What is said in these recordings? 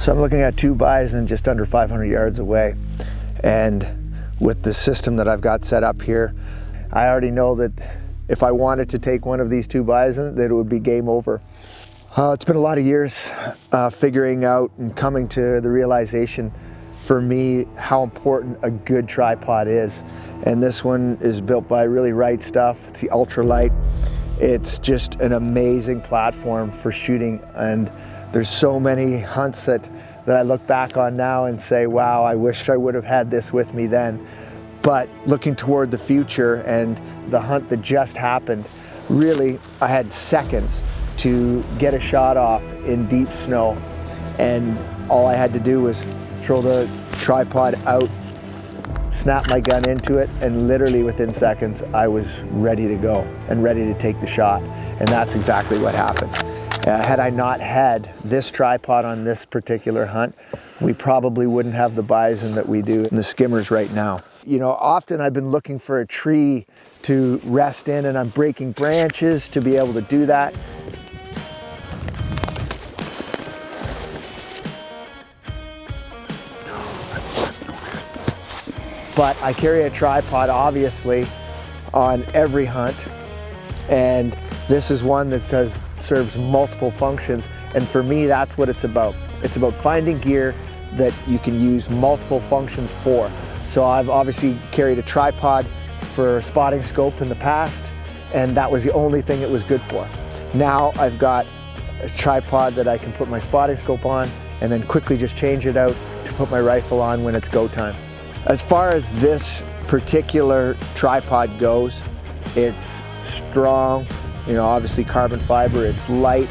So I'm looking at two bison just under 500 yards away. And with the system that I've got set up here, I already know that if I wanted to take one of these two bison, that it would be game over. Uh, it's been a lot of years uh, figuring out and coming to the realization for me how important a good tripod is. And this one is built by Really Right Stuff. It's the ultralight. It's just an amazing platform for shooting and there's so many hunts that, that I look back on now and say, wow, I wish I would have had this with me then. But looking toward the future and the hunt that just happened, really, I had seconds to get a shot off in deep snow. And all I had to do was throw the tripod out, snap my gun into it, and literally within seconds, I was ready to go and ready to take the shot. And that's exactly what happened. Uh, had I not had this tripod on this particular hunt, we probably wouldn't have the bison that we do in the skimmers right now. You know, often I've been looking for a tree to rest in and I'm breaking branches to be able to do that. But I carry a tripod obviously on every hunt and this is one that says serves multiple functions. And for me, that's what it's about. It's about finding gear that you can use multiple functions for. So I've obviously carried a tripod for spotting scope in the past, and that was the only thing it was good for. Now I've got a tripod that I can put my spotting scope on and then quickly just change it out to put my rifle on when it's go time. As far as this particular tripod goes, it's strong, you know, obviously carbon fiber, it's light.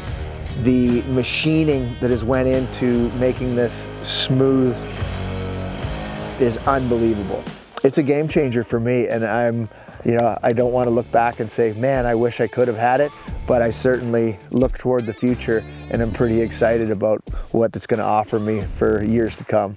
The machining that has went into making this smooth is unbelievable. It's a game changer for me and I'm, you know, I don't want to look back and say, man, I wish I could have had it, but I certainly look toward the future and I'm pretty excited about what it's going to offer me for years to come.